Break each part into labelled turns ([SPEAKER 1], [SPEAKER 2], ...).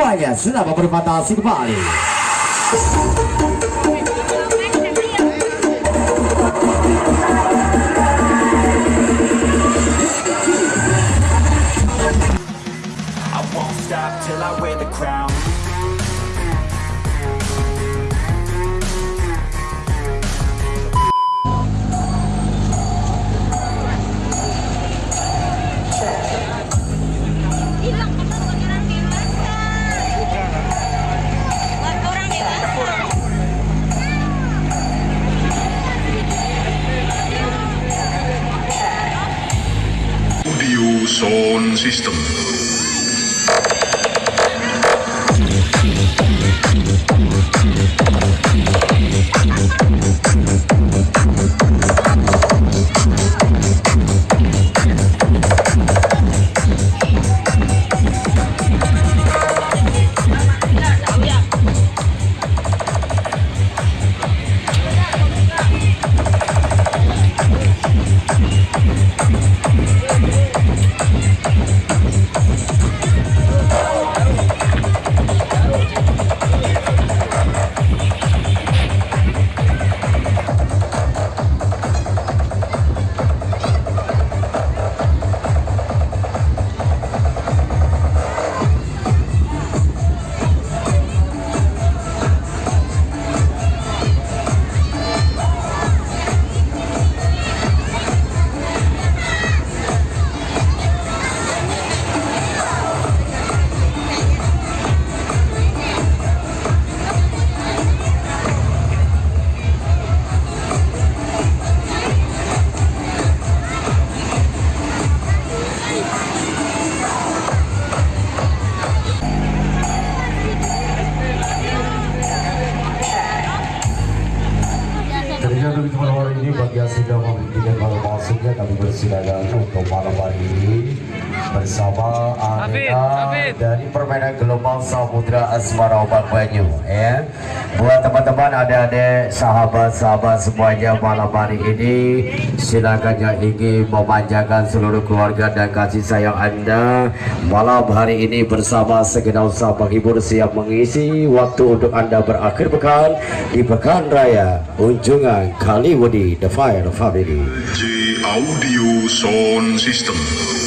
[SPEAKER 1] Olha, se dava para matar assim vale.
[SPEAKER 2] I won't stop till I wear the crown
[SPEAKER 3] Yeah.
[SPEAKER 1] sudah datang untuk malam hari ini bersama Hafid. dari permainan Gelombang Samudra Asmara Obat Banyu ya. Buat teman-teman adik-adik sahabat-sahabat semuanya malam hari ini silakan yang ingin memanjakan seluruh keluarga dan kasih sayang anda malam hari ini bersama segenap usaha penghibur siap mengisi waktu untuk anda berakhir pekan di Pekan Raya Unjungan Kaliwadi The Fire Family.
[SPEAKER 3] J Audio Sound System.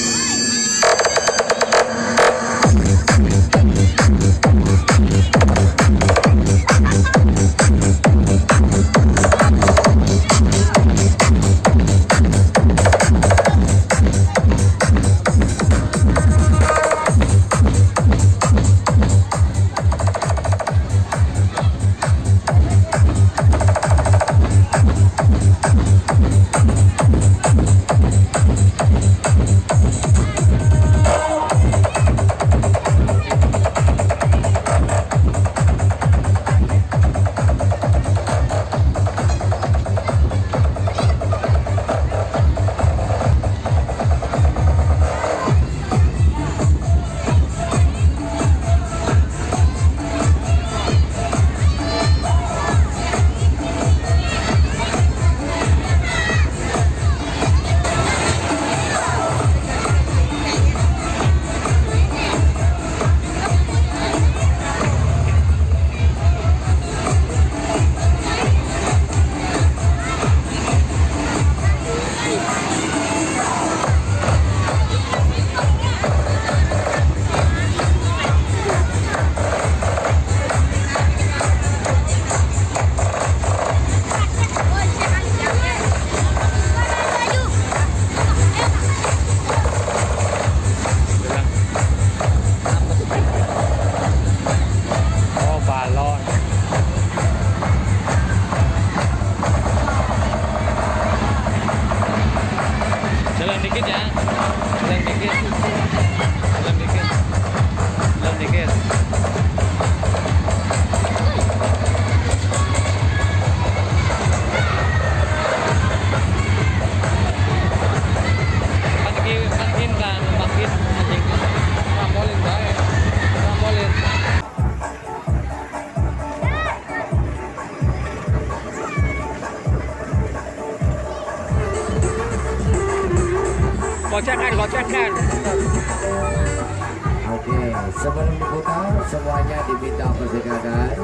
[SPEAKER 1] Semuanya diminta persikakan.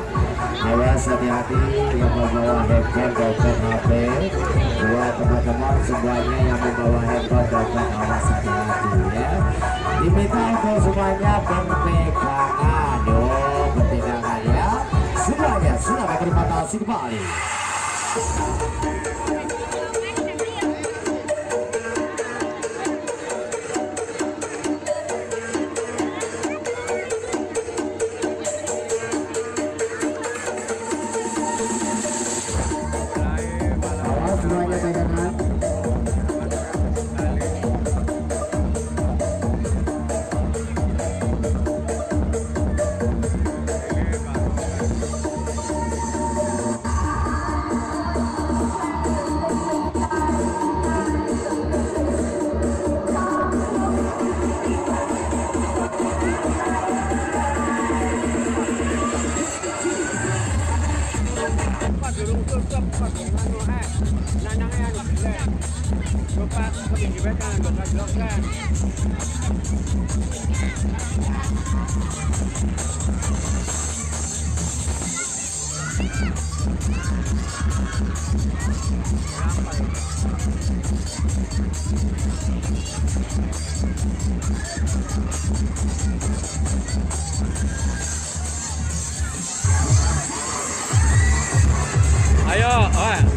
[SPEAKER 1] Awas hati-hati yang membawa handphone, dompet, HP. Buat teman-teman semuanya yang membawa handphone, dompet, awas hati-hati ya. Diminta untuk semuanya berpegangan. Yuk, berpegangan ya. Semuanya sudah terima kasih kembali.
[SPEAKER 4] 아야, 아.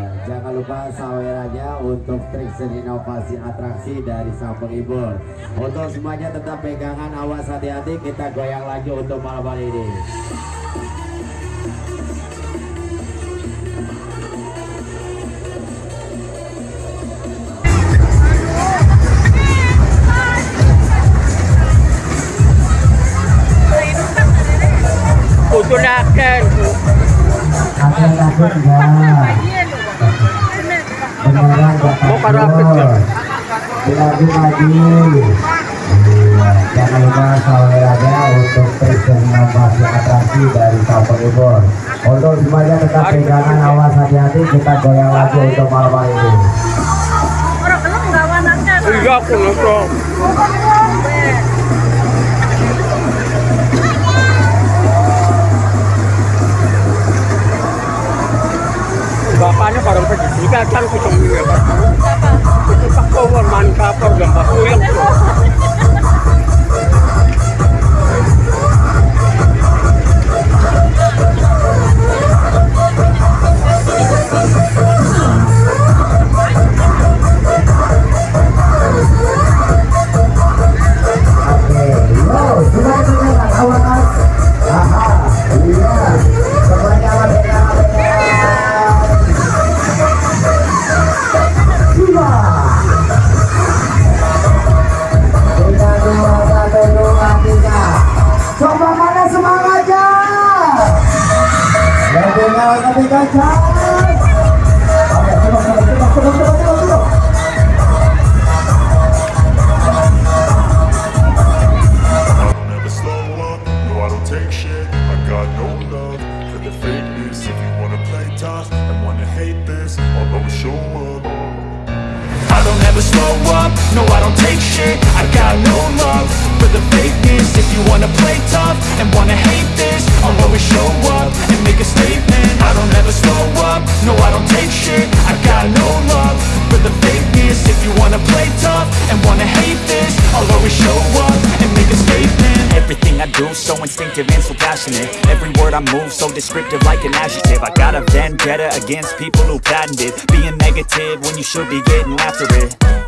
[SPEAKER 1] jangan lupa sawerannya untuk trik seni inovasi atraksi dari sang penghibur. Untuk semuanya tetap pegangan, awas hati-hati. Kita goyang lagi untuk malam hari ini. Dilanjut lagi. Iya, jangan lupa sawerannya untuk seni inovasi atraksi dari sang penghibur. Untuk semuanya tetap pegangan, awas hati-hati. Kita goyang lagi untuk malam hari ini.
[SPEAKER 4] Iya, aku nonton. Bapaknya barang pendidikan kan ketemu ya Pak. power man ka program ba? Uyang.
[SPEAKER 1] Lebih kencang. Oke,
[SPEAKER 5] don't ever slow up, no I
[SPEAKER 6] don't take shit I got no
[SPEAKER 5] love for the fakeness If you
[SPEAKER 6] wanna
[SPEAKER 5] play tough and wanna hate
[SPEAKER 6] this
[SPEAKER 5] I'll always
[SPEAKER 6] show up
[SPEAKER 2] I don't ever slow up, no I don't take shit I got no love for the fakeness If you wanna play tough and wanna hate always show up and make a statement. Everything I do so instinctive and so passionate. Every word I move so descriptive like an adjective. I got a vendetta against people who patented Being negative when you should be getting after it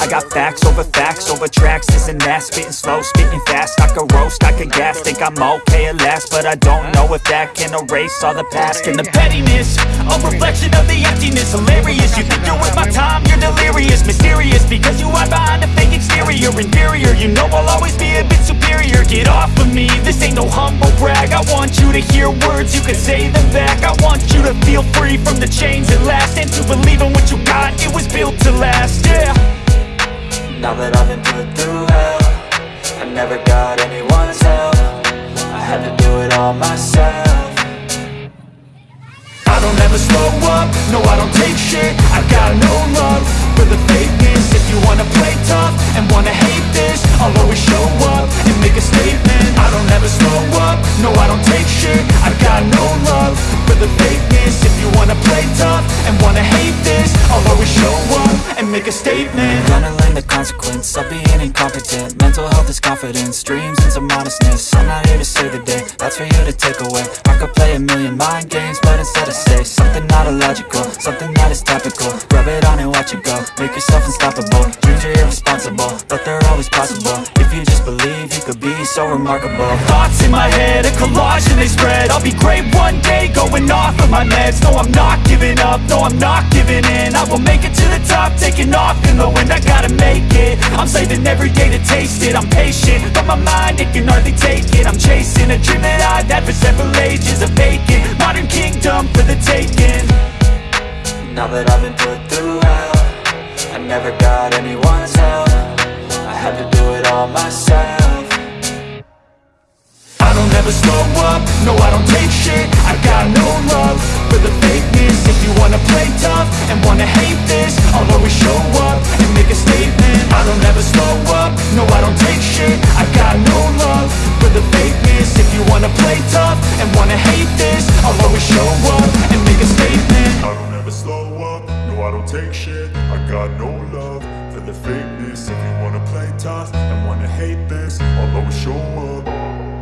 [SPEAKER 2] I got facts over facts over tracks, this and that. Spitting slow, spitting fast, I could roast, I could gas. Think I'm okay at last, but I don't know if that can erase all the past. And the pettiness, a reflection of the emptiness. Hilarious, you think you're with my time, you're delirious. Mysterious, because you hide behind a fake exterior. Inferior, you know I'll always be a bit superior. Get off of me, this ain't no humble brag. I want you to hear words, you can say them back. I want you to feel free from the chains at last. And to believe in what you got, it was built to last, yeah Now that I've been put through hell I never got anyone's help. I had to do it all myself. I don't ever slow up, no I don't take shit. I've got no love for the fakeness. If you wanna play tough and wanna hate this I'll always show up and make a statement. I don't ever slow up, no I don't take shit. I've got no love for the fakeness. If you wanna play tough and wanna hate this I'll always show up and make a statement. Gonna learn the consequence of being incompetent. Mental health is confidence, dreams and some I'm not here to save the day, that's for you to take away. I could play a million mind games, but instead I say Something not illogical, something that is topical. Rub it on and watch it go, make yourself unstoppable. Dreams are irresponsible, but they're always possible. If you just believe, you could be so remarkable. Thoughts in my head, a collage and they spread. I'll be great one day, going off. Of my meds No, I'm not giving up, no, I'm not giving in. I will make it to the top, taking off in the wind. I gotta make it, I'm saving every day to taste it. I'm patient, but my mind, it can hardly take it. I'm chasing a dream that I've had for several ages A vacant, modern kingdom for the taking. Now that I've been put through hell I never got anyone's help. I had to do it all myself never slow up. No, I don't take shit, I got no love For the fakeness, if you wanna play tough And wanna hate this, I'll always show up And make a statement, I don't ever slow up. No, I don't take shit, I got no love For the fakeness, if you wanna play tough And wanna hate this, I'll always show up And make a statement. I
[SPEAKER 6] don't ever
[SPEAKER 5] slow up, no I don't
[SPEAKER 6] take
[SPEAKER 5] shit. I
[SPEAKER 6] got no love for
[SPEAKER 5] the
[SPEAKER 6] fakeness.
[SPEAKER 5] If you wanna
[SPEAKER 6] play tough
[SPEAKER 5] and wanna hate this I'll
[SPEAKER 6] always show up.